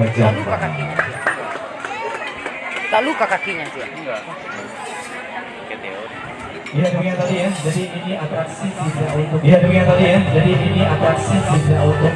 Tak luka kakinya dia. Tak luka kakinya dia. Enggak. Iya demikian tadi ya. Jadi ini atraksi tidak untuk. Iya demikian tadi ya. Jadi ini atraksi tidak untuk.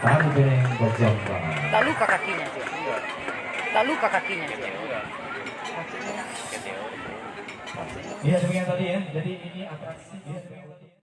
Geneng Bajang. Tak luka kakinya dia. Enggak. Tak luka kakinya dia. Iya demikian tadi ya. Jadi ini atraksi. Tadi.